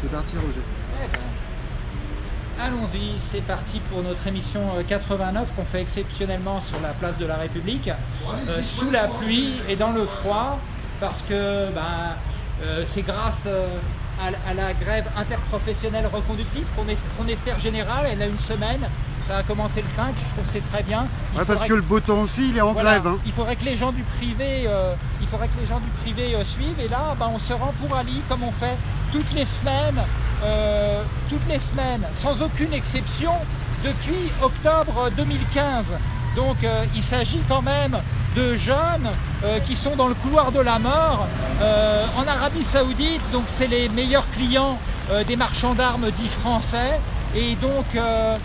C'est parti Roger. Eh ben, Allons-y, c'est parti pour notre émission euh, 89 qu'on fait exceptionnellement sur la place de la République, euh, sous la pluie et dans le froid, parce que ben, euh, c'est grâce euh, à, à la grève interprofessionnelle reconductive qu'on espère générale, elle a une semaine, ça a commencé le 5, je trouve que c'est très bien. Il Ouais, parce que le beau temps aussi, il est en voilà, grève. hein. Il faudrait que les gens du privé, euh, il faudrait que les gens du privé euh, suivent. Et là, ben, on se rend pour Ali comme on fait toutes les semaines, euh, toutes les semaines, sans aucune exception, depuis octobre 2015. Donc, il s'agit quand même de jeunes euh, qui sont dans le couloir de la mort euh, en Arabie Saoudite. Donc, c'est les meilleurs clients euh, des marchands d'armes dits français. Et donc, euh,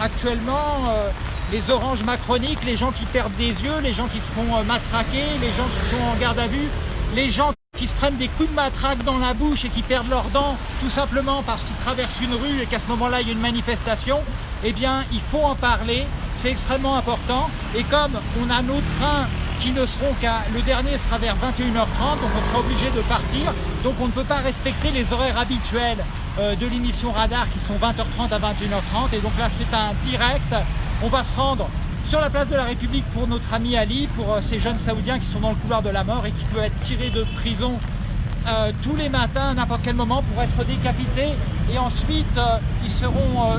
actuellement, euh, les oranges macroniques, les gens qui perdent des yeux, les gens qui se font euh, matraquer, les gens qui sont en garde à vue, les gens qui se prennent des coups de matraque dans la bouche et qui perdent leurs dents tout simplement parce qu'ils traversent une rue et qu'à ce moment-là il y a une manifestation, eh bien il faut en parler, c'est extrêmement important. Et comme on a nos trains qui ne seront qu'à... Le dernier sera vers 21h30, donc on sera obligé de partir. Donc on ne peut pas respecter les horaires habituels de l'émission Radar qui sont 20h30 à 21h30. Et donc là c'est un direct. On va se rendre sur la place de la République pour notre ami Ali, pour euh, ces jeunes Saoudiens qui sont dans le couloir de la mort et qui peuvent être tirés de prison euh, tous les matins, à n'importe quel moment, pour être décapités. Et ensuite, euh, ils seront euh,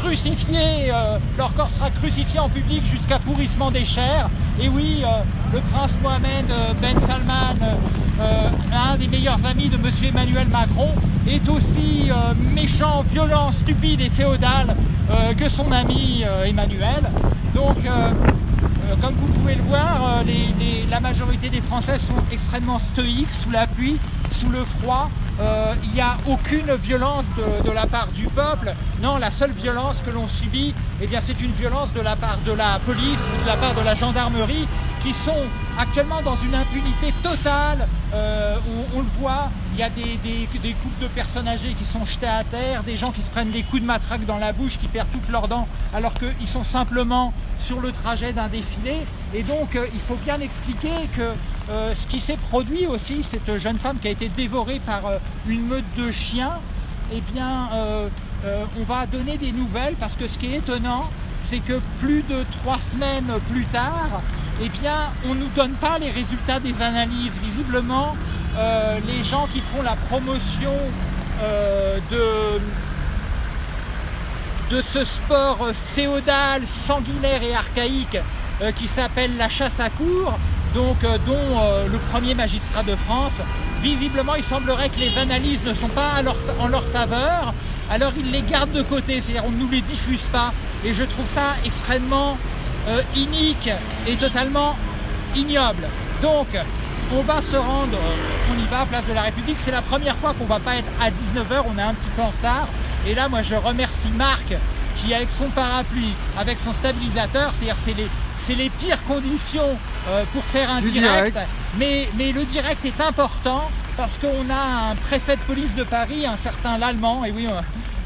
crucifiés, euh, leur corps sera crucifié en public jusqu'à pourrissement des chairs. Et oui, euh, le prince Mohamed euh, Ben Salman, euh, un des meilleurs amis de monsieur Emmanuel Macron, est aussi euh, méchant, violent, stupide et féodal euh, que son ami euh, Emmanuel. Donc, euh, euh, comme vous pouvez le voir, euh, la majorité des Français sont extrêmement stoïques sous la pluie, sous le froid. Euh, Il n'y a aucune violence de, la part du peuple. Non, la seule violence que l'on subit, eh c'est une violence de la part de la police ou de la part de la gendarmerie qui sont actuellement dans une impunité totale. Euh, on, le voit, il y a des, des- des couples de personnes âgées qui sont jetées à terre, des gens qui se prennent des coups de matraque dans la bouche, qui perdent toutes leurs dents, alors qu'ils sont simplement sur le trajet d'un défilé. Et donc, euh, il faut bien expliquer que euh, ce qui s'est produit aussi, cette jeune femme qui a été dévorée par euh, une meute de chiens, eh bien, euh, on va donner des nouvelles parce que ce qui est étonnant, c'est que plus de trois semaines plus tard, eh bien, on ne nous donne pas les résultats des analyses. Visiblement, les gens qui font la promotion de, de ce sport féodal, sanguinaire et archaïque qui s'appelle la chasse à cour, donc, euh, dont euh, le premier magistrat de France, visiblement il semblerait que les analyses ne sont pas en leur faveur, alors ils les gardent de côté, c'est-à-dire on ne nous les diffuse pas, et je trouve ça extrêmement euh, inique et totalement ignoble. Donc, on va se rendre, on y va Place de la République. C'est la première fois qu'on va pas être à 19h, on est un petit peu en retard. Et là, moi, je remercie Marc qui, avec son parapluie, avec son stabilisateur, c'est-à-dire c'est les, c'est les pires conditions euh, pour faire un direct. direct. Mais, mais le direct est important parce qu'on a un préfet de police de Paris, un certain Lallemand, et oui, euh,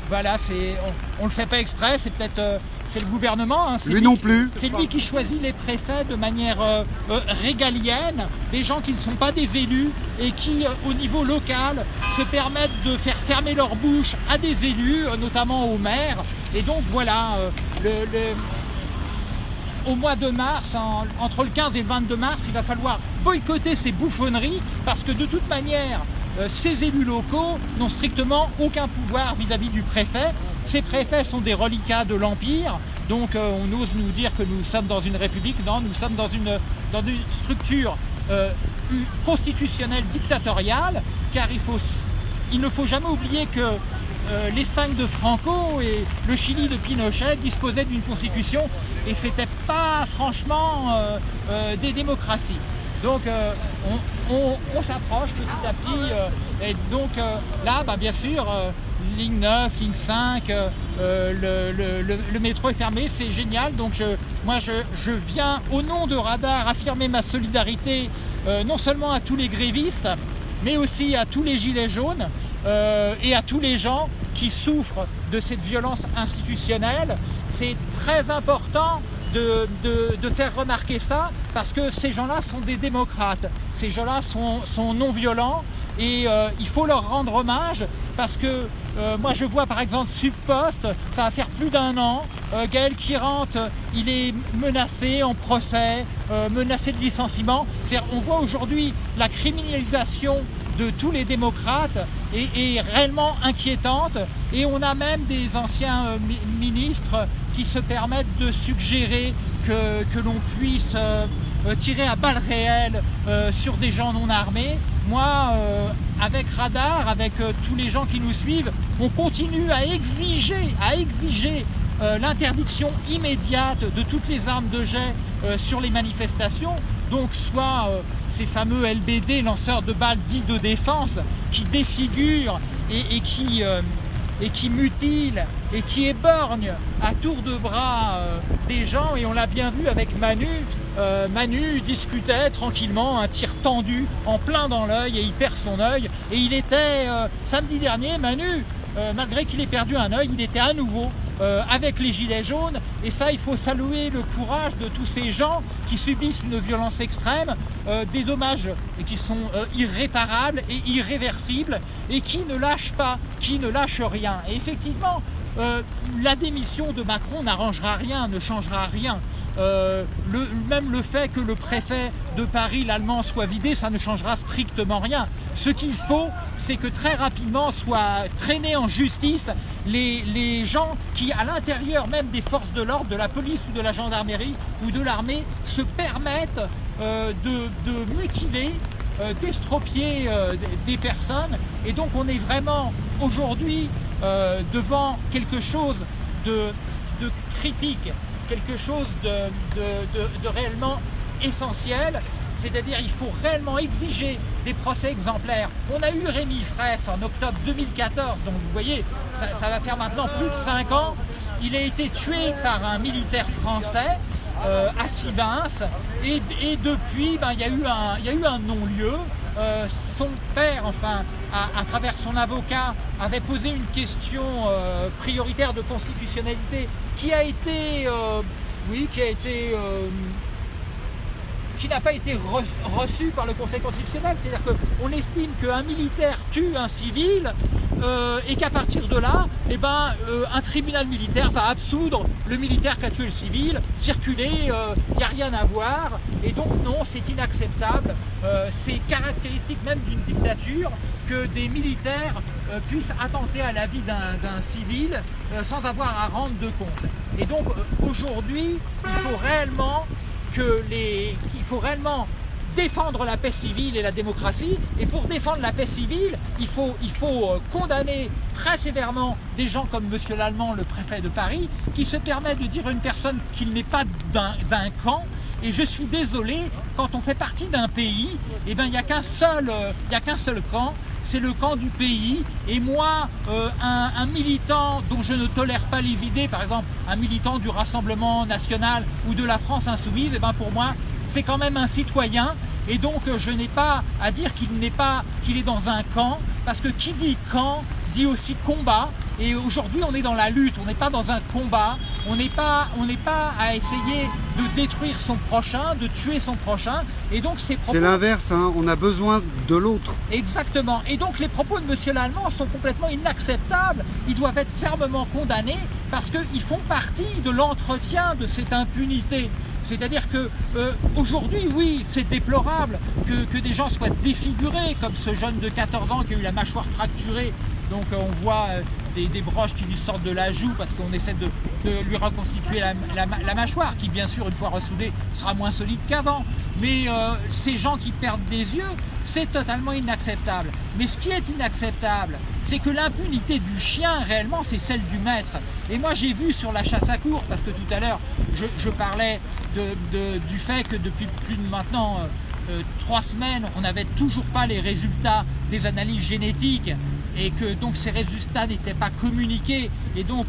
voilà, c'est, on, on le fait pas exprès, c'est peut-être euh, c'est le gouvernement. hein, Lui non plus. c'est lui qui choisit les préfets de manière euh, euh, régalienne, des gens qui ne sont pas des élus et qui, euh, au niveau local, se permettent de faire fermer leur bouche à des élus, notamment aux maires. Et donc voilà, le- le- au mois de mars, en- entre le 15 et le 22 mars, il va falloir boycotter ces bouffonneries parce que de toute manière, euh, ces élus locaux n'ont strictement aucun pouvoir vis-à-vis du préfet. Ces préfets sont des reliquats de l'Empire, donc euh, on ose nous dire que nous sommes dans une république. Non, nous sommes dans une, structure euh, constitutionnelle dictatoriale, car il, ne faut jamais oublier que l'Espagne de Franco et le Chili de Pinochet disposaient d'une constitution et c'était pas franchement euh, euh, des démocraties. Donc euh, on, s'approche petit à petit et donc là bah, bien sûr ligne 9, ligne 5, euh, euh, le, le- métro est fermé, c'est génial. Donc je, moi je, je viens au nom de Radar affirmer ma solidarité non seulement à tous les grévistes, mais aussi à tous les gilets jaunes et à tous les gens qui souffrent de cette violence institutionnelle. C'est très important de, de- faire remarquer ça parce que ces gens-là sont des démocrates, ces gens-là sont, sont non violents et il faut leur rendre hommage parce que moi je vois par exemple Subpost, ça va faire plus d'un an, Gaël Kirant, il est menacé en procès, menacé de licenciement. On voit aujourd'hui la criminalisation de tous les démocrates est, réellement inquiétante et on a même des anciens euh, ministres qui se permettent de suggérer que, que l'on puisse euh, euh, tirer à balles réelles sur des gens non armés. Moi, avec Radar, avec tous les gens qui nous suivent, on continue à exiger, à exiger l'interdiction immédiate de toutes les armes de jet sur les manifestations, donc soit ces fameux LBD, lanceurs de balles dits de défense, qui défigurent et, qui, euh, et qui mutilent et qui éborgnent à tour de bras euh, des gens. Et on l'a bien vu avec Manu. Euh, Manu discutait tranquillement, un tir tendu en plein dans l'œil et il perd son œil. Et il était, samedi dernier, Manu, malgré qu'il ait perdu un œil, il était à nouveau euh, avec les gilets jaunes. Et ça, il faut saluer le courage de tous ces gens qui subissent une violence extrême, euh, des dommages qui sont euh, irréparables et irréversibles, et qui ne lâchent pas, qui ne lâchent rien. Et effectivement, la démission de Macron n'arrangera rien, ne changera rien. Euh, même le fait que le préfet de Paris, l'allemand, soit vidé, ça ne changera strictement rien. Ce qu'il faut, c'est que très rapidement soient traînés en justice les, gens qui, à l'intérieur même des forces de l'ordre, de la police ou de la gendarmerie ou de l'armée, se permettent euh, de, mutiler, euh, d'estropier des personnes. Et donc on est vraiment aujourd'hui devant quelque chose de, critique quelque chose de, réellement essentiel, c'est-à-dire il faut réellement exiger des procès exemplaires. On a eu Rémi Fraisse en octobre 2014, donc vous voyez, ça, va faire maintenant plus de 5 ans. Il a été tué par un militaire français euh, à Sivins et, depuis ben, il y a eu un non-lieu. Euh, son père, enfin, à, travers son avocat, avait posé une question euh, prioritaire de constitutionnalité qui a été, euh, oui, qui a été, qui n'a pas été reçue par le Conseil constitutionnel. C'est-à-dire qu'on estime qu'un militaire tue un civil euh, et qu'à partir de là, eh ben, euh, un tribunal militaire va absoudre le militaire qui a tué le civil, circuler, il euh, n'y a rien à voir, et donc non, c'est inacceptable, c'est caractéristique même d'une dictature que des militaires puissent attenter à la vie d'un civil sans avoir à rendre de compte. Et donc aujourd'hui, il faut réellement que les, il faut réellement défendre la paix civile et la démocratie. Et pour défendre la paix civile, il faut, il faut euh, condamner très sévèrement des gens comme Monsieur Lallemand, le préfet de Paris, qui se permet de dire à une personne qu'il n'est pas d'un camp. Et je suis désolé, quand on fait partie d'un pays, eh ben, il n'y a qu'un seul, euh, seul camp, c'est le camp du pays. Et moi, euh, un, militant dont je ne tolère pas les idées, par exemple un militant du Rassemblement National ou de la France Insoumise, eh ben pour moi, c'est quand même un citoyen. Et donc euh, je n'ai pas à dire qu'il n'est pas qu'il est dans un camp parce que qui dit camp dit aussi combat et aujourd'hui on est dans la lutte, on n'est pas dans un combat, on n'est pas, on pas à essayer de détruire son prochain, de tuer son prochain et donc ces C'est l'inverse, hein. on a besoin de l'autre. Exactement et donc les propos de Monsieur Lallemand sont complètement inacceptables, ils doivent être fermement condamnés parce qu'ils font partie de l'entretien de cette impunité. C'est-à-dire que euh, aujourd'hui, oui, c'est déplorable que, des gens soient défigurés, comme ce jeune de 14 ans qui a eu la mâchoire fracturée. Donc euh, on voit euh, des, broches qui lui sortent de la joue parce qu'on essaie de, lui reconstituer la, mâchoire, qui bien sûr, une fois ressoudée, sera moins solide qu'avant. Mais ces gens qui perdent des yeux, c'est totalement inacceptable. Mais ce qui est inacceptable, c'est que l'impunité du chien, réellement, c'est celle du maître. Et moi, j'ai vu sur la chasse à cours, parce que tout à l'heure, je, parlais du fait que depuis plus de maintenant euh, euh, trois semaines, on n'avait toujours pas les résultats des analyses génétiques et que donc ces résultats n'étaient pas communiqués et donc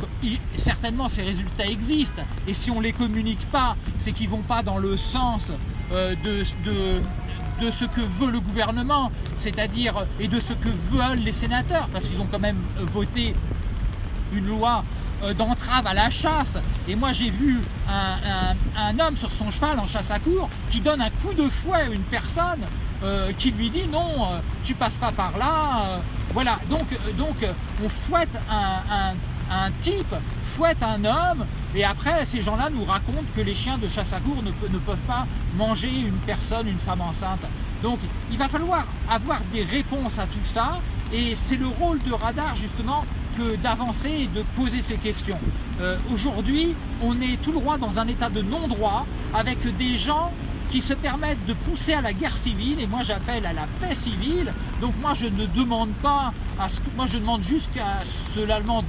certainement ces résultats existent et si on ne les communique pas, c'est qu'ils ne vont pas dans le sens euh, de, de ce que veut le gouvernement, c'est-à-dire et de ce que veulent les sénateurs, parce qu'ils ont quand même voté une loi euh, d'entrave à la chasse. Et moi j'ai vu un, homme sur son cheval en chasse à cour qui donne un coup de fouet à une personne euh, qui lui dit non, euh, tu passes pas par là. euh, voilà, donc, donc on fouette un, un- un type, fouette un homme, et après ces gens-là nous racontent que les chiens de chasse à cour ne, pe- ne peuvent pas manger une personne, une femme enceinte. Donc il va falloir avoir des réponses à tout ça, et c'est le rôle de Radar justement que d'avancer et de poser ces questions. Aujourd'hui, on est tout droit dans un état de non-droit avec des gens qui se permettent de pousser à la guerre civile et moi j'appelle à la paix civile. Donc moi je ne demande pas moi je demande juste qu'à ce l'Allemand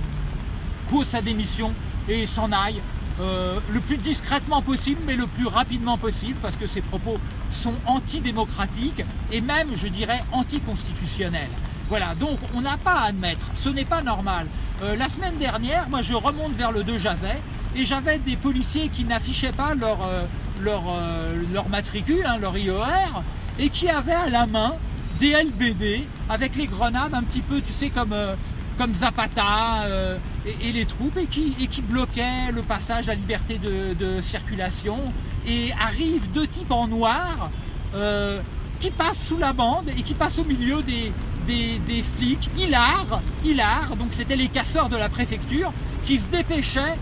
pose sa démission et s'en aille euh, le plus discrètement possible mais le plus rapidement possible parce que ses propos sont antidémocratiques et même je dirais anticonstitutionnels. Voilà, donc on n'a pas à admettre, ce n'est pas normal. Euh, la semaine dernière, moi je remonte vers le 2 Jazet et j'avais des policiers qui n'affichaient pas leur, euh, leur, euh, leur matricule, hein, leur IOR, et qui avaient à la main des LBD avec les grenades un petit peu, tu sais, comme, euh, comme Zapata euh, et, les troupes, et qui, et qui bloquaient le passage, la liberté de, circulation. Et arrivent deux types en noir euh, qui passent sous la bande et qui passent au milieu des, des, des flics, hilar, hilar, donc c'était les casseurs de la préfecture, qui se dépêchaient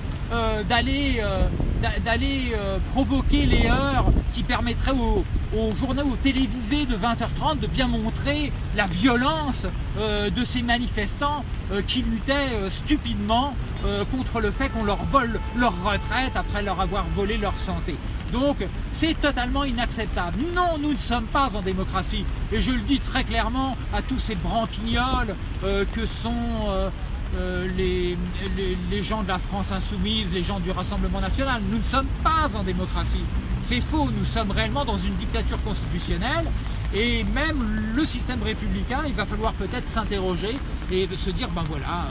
d'aller euh, d'a- d'aller euh, provoquer les heures qui permettraient aux, aux journaux télévisés de 20h30 de bien montrer la violence euh, de ces manifestants euh, qui luttaient euh, stupidement euh, contre le fait qu'on leur vole leur retraite après leur avoir volé leur santé. Donc c'est totalement inacceptable. Non, nous ne sommes pas en démocratie. Et je le dis très clairement à tous ces branquignoles euh, que sont euh, euh, les, les- les gens de la France insoumise, les gens du Rassemblement national. Nous ne sommes pas en démocratie. C'est faux, nous sommes réellement dans une dictature constitutionnelle. Et même le système républicain, il va falloir peut-être s'interroger et se dire, ben voilà,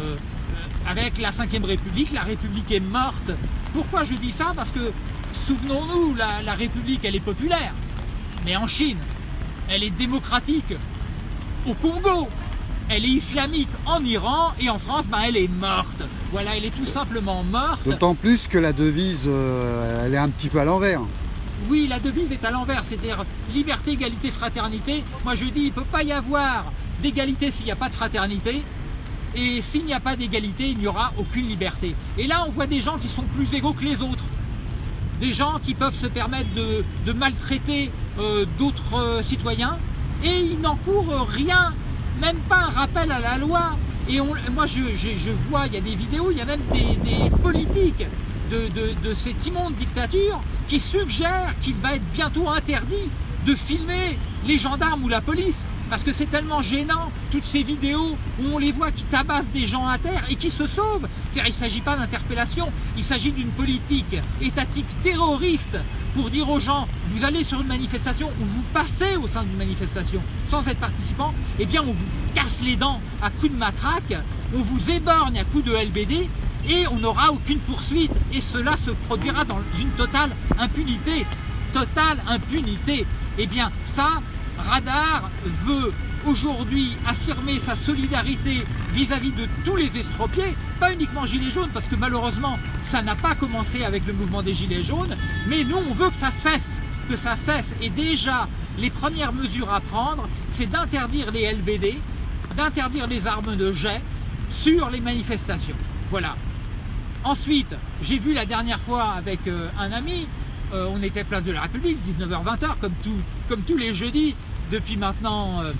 euh, euh, avec la Ve République, la République est morte. Pourquoi je dis ça? Parce que, souvenons-nous, la, la République, elle est populaire. Mais en Chine, elle est démocratique. Au Congo, elle est islamique. En Iran et en France, ben, elle est morte. Voilà, elle est tout simplement morte. D'autant plus que la devise, euh, elle est un petit peu à l'envers. Oui, la devise est à l'envers, c'est-à-dire liberté, égalité, fraternité. Moi je dis, il ne peut pas y avoir d'égalité s'il n'y a pas de fraternité. Et s'il n'y a pas d'égalité, il n'y aura aucune liberté. Et là, on voit des gens qui sont plus égaux que les autres. Des gens qui peuvent se permettre de, de maltraiter euh, d'autres euh, citoyens et ils n'encourent rien, même pas un rappel à la loi. Et on- moi, je, vois, il y a des vidéos, il y a même des, politiques de, de- de cette immonde dictature qui suggèrent qu'il va être bientôt interdit de filmer les gendarmes ou la police. Parce que c'est tellement gênant, toutes ces vidéos où on les voit qui tabassent des gens à terre et qui se sauvent. Il ne s'agit pas d'interpellation, il s'agit d'une politique étatique terroriste pour dire aux gens, vous allez sur une manifestation ou vous passez au sein d'une manifestation sans être participant, eh bien on vous casse les dents à coups de matraque, on vous éborgne à coups de LBD et on n'aura aucune poursuite. Et cela se produira dans une totale impunité. Totale impunité. Eh bien ça, Radar veut aujourd'hui affirmer sa solidarité vis-à-vis de tous les estropiés, pas uniquement Gilets jaunes, parce que malheureusement, ça n'a pas commencé avec le mouvement des Gilets jaunes, mais nous, on veut que ça cesse, que ça cesse. Et déjà, les premières mesures à prendre, c'est d'interdire les LBD, d'interdire les armes de jet sur les manifestations. Voilà. Ensuite, j'ai vu la dernière fois avec euh, un ami, euh, on était place de la République, 19h-20h, comme, tous les jeudis, depuis maintenant euh,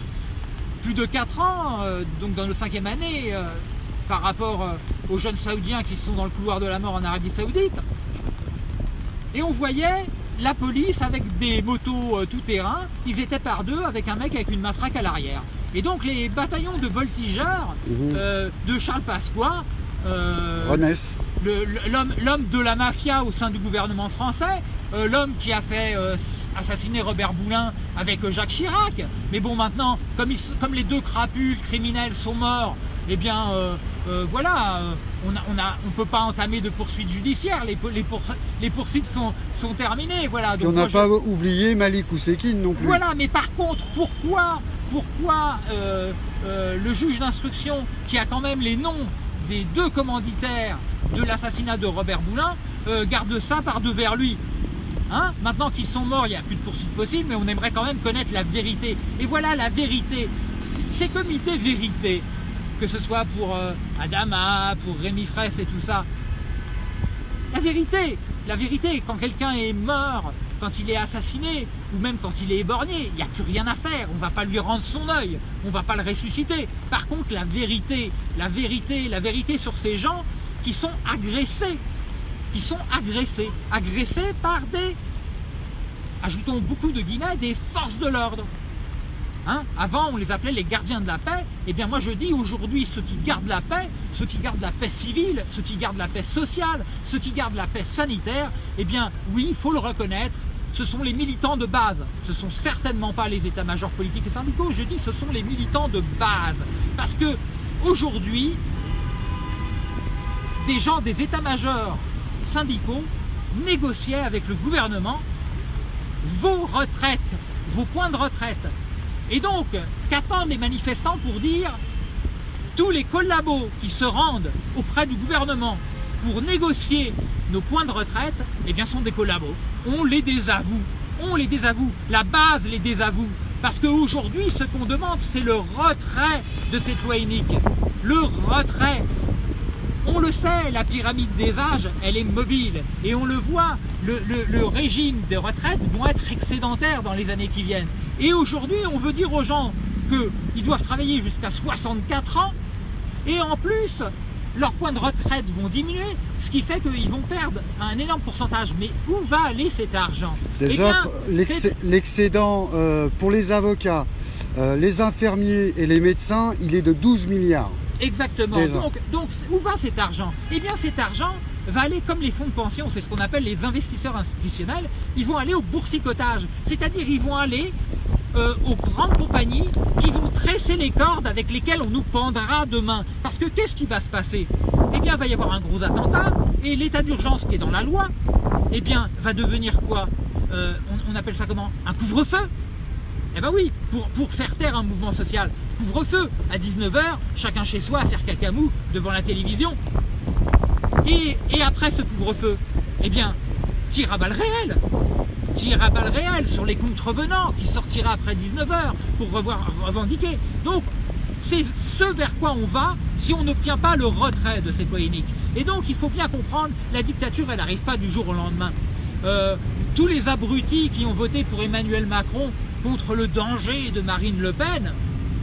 plus de 4 ans, euh, donc dans nos cinquième année, euh, par rapport euh, aux jeunes saoudiens qui sont dans le couloir de la mort en Arabie Saoudite. Et on voyait la police avec des motos tout-terrain, ils étaient par deux avec un mec avec une matraque à l'arrière. Et donc les bataillons de voltigeurs Mhm. euh, de Charles Pasqua, euh, l'homme de la mafia au sein du gouvernement français, euh, l'homme qui a fait assassiner Robert Boulin avec Jacques Chirac. Mais bon, maintenant, comme, ils s- comme les deux crapules criminels sont morts, eh bien, euh, euh, voilà, euh, on ne on a- on peut pas entamer de poursuites judiciaires. Les, po- les, pour- les poursuites sont, sont terminées. Voilà. Donc on n'a je- pas oublié Malik Ousekine non plus. voilà, mais par contre, pourquoi, pourquoi le juge d'instruction, qui a quand même les noms des deux commanditaires de l'assassinat de Robert Boulin, garde ça par devers lui Hein Maintenant qu'ils sont morts, il n'y a plus de poursuite possible, mais on aimerait quand même connaître la vérité. Et voilà la vérité. Ces comités vérité, que ce soit pour euh, Adama, pour Rémi Fraisse et tout ça, la vérité, la vérité, quand quelqu'un est mort, quand il est assassiné, ou même quand il est éborgné, il n'y a plus rien à faire, on ne va pas lui rendre son œil, on ne va pas le ressusciter. Par contre, la vérité, la vérité, la vérité sur ces gens qui sont agressés, qui sont agressés, agressés par des, ajoutons beaucoup de guillemets, des forces de l'ordre. Hein? Avant, on les appelait les gardiens de la paix. Eh bien, moi, je dis aujourd'hui, ceux qui gardent la paix, ceux qui gardent la paix civile, ceux qui gardent la paix sociale, ceux qui gardent la paix sanitaire, eh bien, oui, il faut le reconnaître, ce sont les militants de base. Ce ne sont certainement pas les états-majors politiques et syndicaux. Je dis, ce sont les militants de base. Parce que aujourd'hui, des gens des états-majors syndicaux négociaient avec le gouvernement vos retraites, vos points de retraite. Et donc, qu'attendent les manifestants pour dire tous les collabos qui se rendent auprès du gouvernement pour négocier nos points de retraite, eh bien sont des collabos. On les désavoue. On les désavoue. La base les désavoue. Parce qu'aujourd'hui, ce qu'on demande, c'est le retrait de cette loi unique. Le retrait. On le sait, la pyramide des âges, elle est mobile. Et on le voit, le, le régime des retraites vont être excédentaires dans les années qui viennent. Et aujourd'hui, on veut dire aux gens qu'ils doivent travailler jusqu'à 64 ans. Et en plus, leurs points de retraite vont diminuer, ce qui fait qu'ils vont perdre un énorme pourcentage. Mais où va aller cet argent? Déjà, eh l'excédent euh, pour les avocats, euh, les infirmiers et les médecins, il est de 12 milliards. Exactement. Donc, donc, où va cet argent? Eh bien, cet argent va aller comme les fonds de pension, c'est ce qu'on appelle les investisseurs institutionnels, ils vont aller au boursicotage. C'est-à-dire, ils vont aller euh, aux grandes compagnies qui vont tresser les cordes avec lesquelles on nous pendra demain. Parce que qu'est-ce qui va se passer? Eh bien, il va y avoir un gros attentat et l'état d'urgence qui est dans la loi, eh bien, va devenir quoi? Euh, on, appelle ça comment? Un couvre-feu Eh bien oui, pour, faire taire un mouvement social. Couvre-feu, à 19h, chacun chez soi à faire cacamou devant la télévision. Et, après ce couvre-feu, eh bien, tir à balles réelles tir à balles réelles sur les contrevenants qui sortira après 19h pour revendiquer. Donc, c'est ce vers quoi on va si on n'obtient pas le retrait de ces polémiques. Et donc, il faut bien comprendre, la dictature, elle n'arrive pas du jour au lendemain. Euh, tous les abrutis qui ont voté pour Emmanuel Macron contre le danger de Marine Le Pen,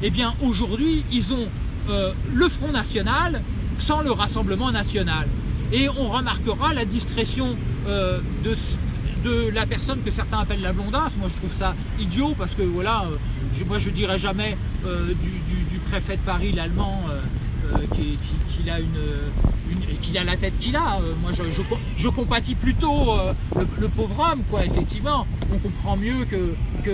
eh bien, aujourd'hui, ils ont euh, le Front National sans le Rassemblement National. Et on remarquera la discrétion euh, de, la personne que certains appellent la blondasse. Moi, je trouve ça idiot parce que voilà, euh, je, moi, je dirais jamais du, préfet de Paris, l'allemand, qu'il a une, a la tête qu'il a. moi, je, compatis plutôt le, pauvre homme, quoi. Effectivement, on comprend mieux que